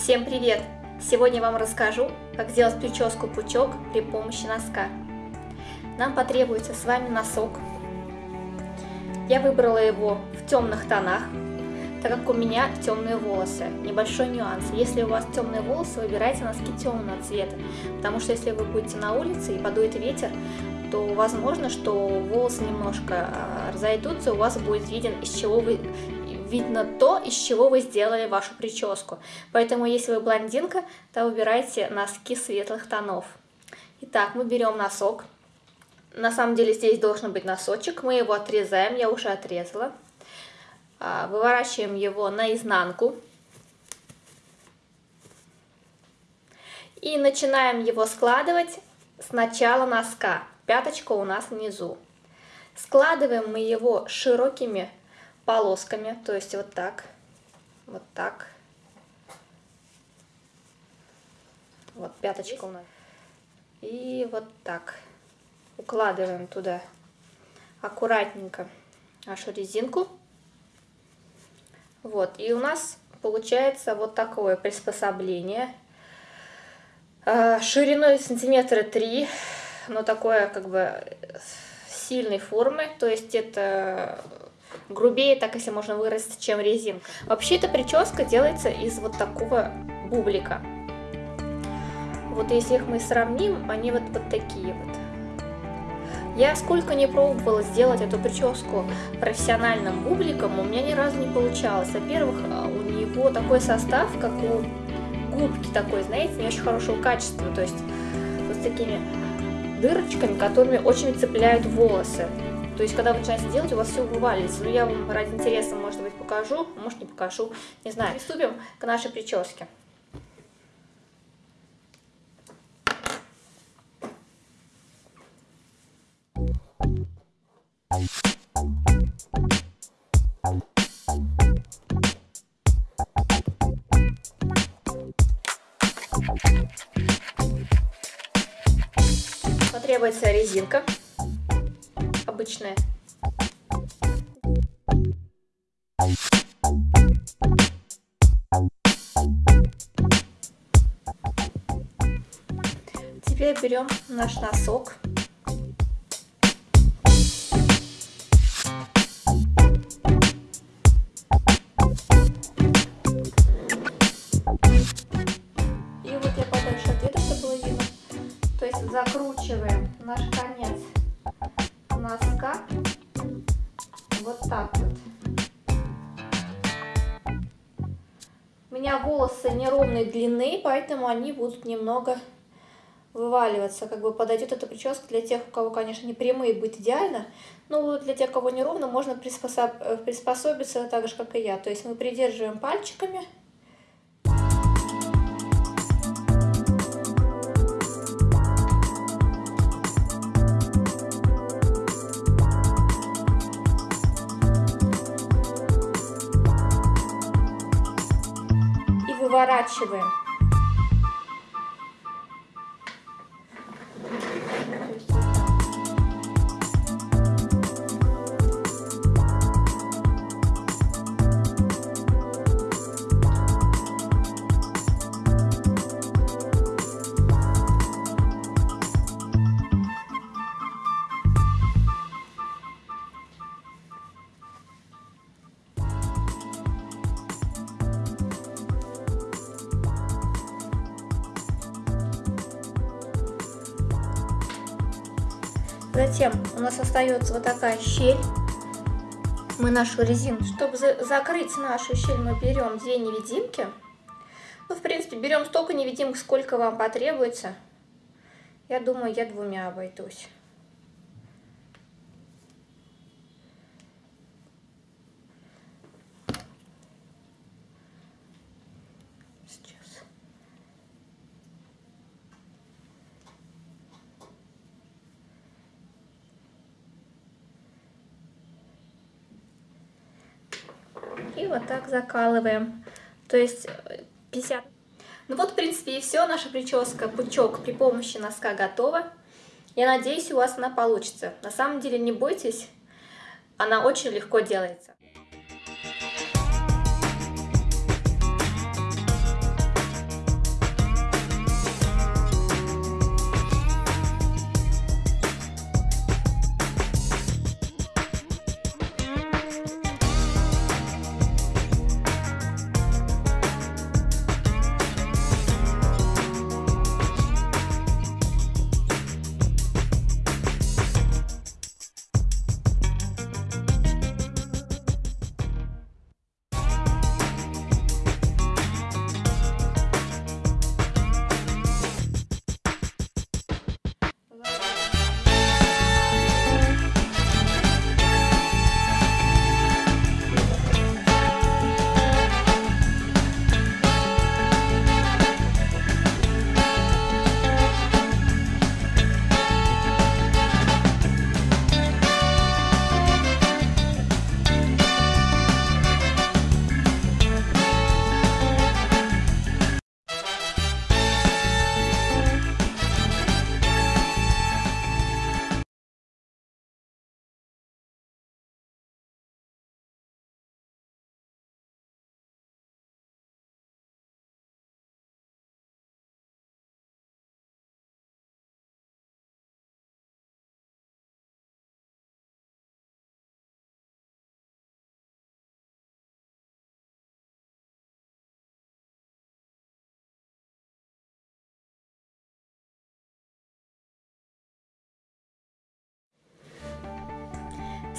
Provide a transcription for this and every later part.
Всем привет! Сегодня я вам расскажу, как сделать прическу пучок при помощи носка. Нам потребуется с вами носок. Я выбрала его в темных тонах, так как у меня темные волосы. Небольшой нюанс. Если у вас темные волосы, выбирайте носки темного цвета, потому что если вы будете на улице и подует ветер, то возможно, что волосы немножко а, разойдутся, у вас будет виден, из чего вы видно то, из чего вы сделали вашу прическу. Поэтому, если вы блондинка, то выбирайте носки светлых тонов. Итак, мы берем носок. На самом деле здесь должен быть носочек. Мы его отрезаем, я уже отрезала. А, выворачиваем его наизнанку. И начинаем его складывать с начала носка. Пяточка у нас внизу. Складываем мы его широкими полосками, то есть вот так, вот так. Вот пяточка у нас. И вот так. Укладываем туда аккуратненько нашу резинку. Вот, и у нас получается вот такое приспособление. А, шириной сантиметра 3, но такое как бы сильной формы, то есть это грубее, так если можно выразить, чем резинка. Вообще эта прическа делается из вот такого бублика. Вот если их мы сравним, они вот, вот такие вот. Я сколько не пробовала сделать эту прическу профессиональным бубликом, у меня ни разу не получалось. Во-первых, а, у него такой состав, как у губки такой, знаете, не очень хорошего качества. То есть вот с такими дырочками, которыми очень цепляют волосы. То есть, когда вы начинаете делать, у вас все вываливается. Ну, я вам ради интереса, может быть, покажу, может, не покажу. Не знаю. Приступим к нашей прическе. Потребуется резинка обычная. Теперь берем наш носок. Закручиваем наш конец носка вот так вот. У меня волосы неровной длины, поэтому они будут немного вываливаться. Как бы подойдет эта прическа для тех, у кого, конечно, не прямые будет идеально, но для тех, кого неровно, можно приспособ... приспособиться так же, как и я. То есть мы придерживаем пальчиками выворачиваем. Затем у нас остается вот такая щель. Мы нашу резину, чтобы за закрыть нашу щель, мы берем две невидимки. Ну, в принципе, берем столько невидимок, сколько вам потребуется. Я думаю, я двумя обойдусь. И вот так закалываем. То есть 50... Э, ну вот, в принципе, и все. Наша прическа пучок при помощи носка готова. Я надеюсь, у вас она получится. На самом деле, не бойтесь, она очень легко делается.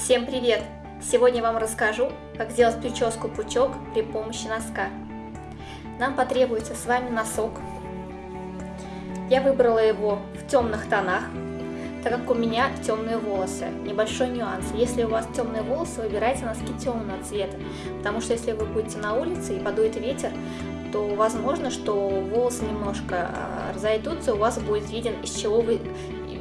Всем привет! Сегодня вам расскажу, как сделать прическу пучок при помощи носка. Нам потребуется с вами носок. Я выбрала его в темных тонах, так как у меня темные волосы. Небольшой нюанс. Если у вас темные волосы, выбирайте носки темного цвета, потому что если вы будете на улице и подует ветер, то возможно, что волосы немножко а, разойдутся, у вас будет виден, из чего вы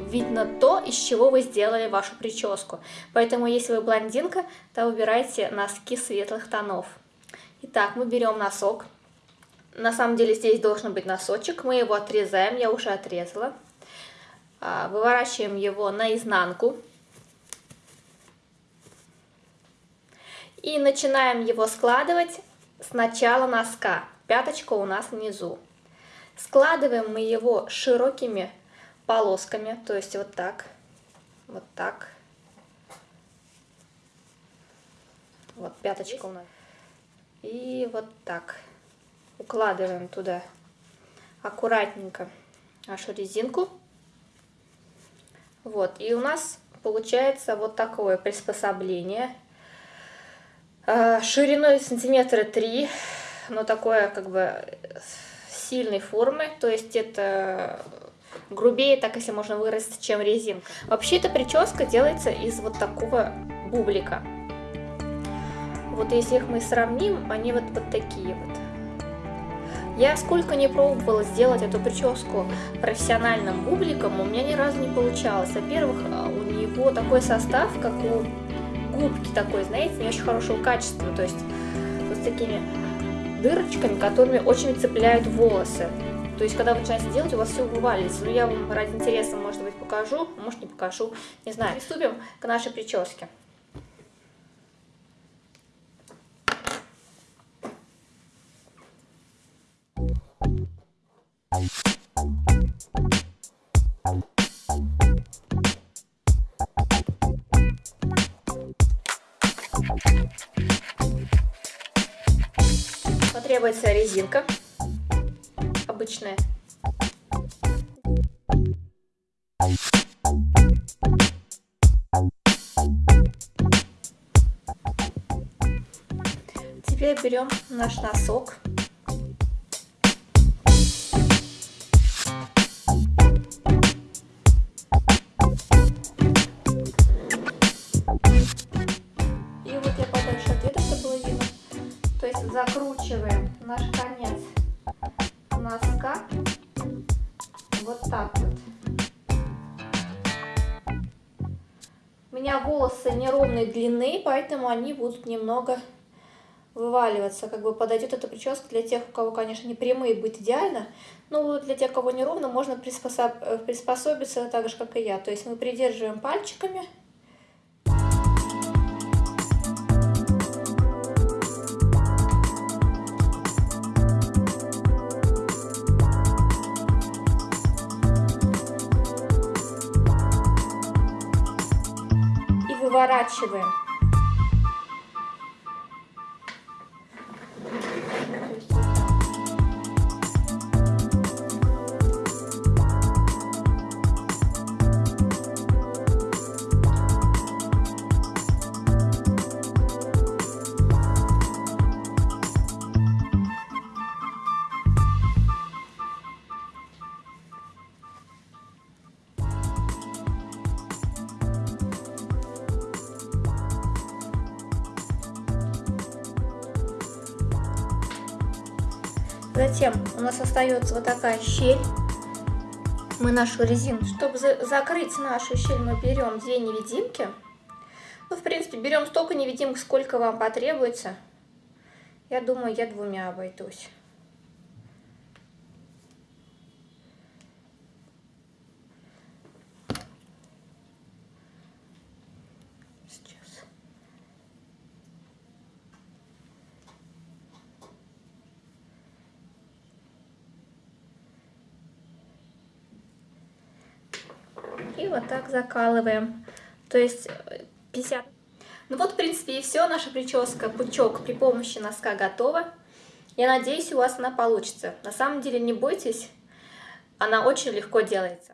видно то, из чего вы сделали вашу прическу. Поэтому, если вы блондинка, то выбирайте носки светлых тонов. Итак, мы берем носок. На самом деле здесь должен быть носочек. Мы его отрезаем, я уже отрезала. А, выворачиваем его наизнанку. И начинаем его складывать с начала носка. Пяточка у нас внизу. Складываем мы его широкими полосками, то есть вот так, вот так. Вот пяточка у нас. И вот так. Укладываем туда аккуратненько нашу резинку. Вот, и у нас получается вот такое приспособление. А, шириной сантиметра 3, но такое как бы сильной формы, то есть это грубее, так если можно выразить, чем резинка. Вообще эта прическа делается из вот такого бублика. Вот если их мы сравним, они вот, вот такие вот. Я сколько не пробовала сделать эту прическу профессиональным бубликом, у меня ни разу не получалось. Во-первых, а, у него такой состав, как у губки такой, знаете, не очень хорошего качества. То есть вот с такими дырочками, которыми очень цепляют волосы. То есть, когда вы начинаете делать, у вас все вываливается. Ну, я вам ради интереса, может быть, покажу, может, не покажу. Не знаю. Приступим к нашей прическе. Потребуется резинка обычная. Теперь берем наш носок. Носка вот так вот. У меня волосы неровной длины, поэтому они будут немного вываливаться. Как бы подойдет эта прическа для тех, у кого, конечно, не прямые будет идеально, но для тех, кого неровно, можно приспособ... приспособиться так же, как и я. То есть мы придерживаем пальчиками выворачиваем. Затем у нас остается вот такая щель. Мы нашу резину, чтобы за закрыть нашу щель, мы берем две невидимки. Ну, в принципе, берем столько невидимок, сколько вам потребуется. Я думаю, я двумя обойдусь. Вот так закалываем. То есть 50... Э, ну вот, в принципе, и все. Наша прическа пучок при помощи носка готова. Я надеюсь, у вас она получится. На самом деле, не бойтесь, она очень легко делается.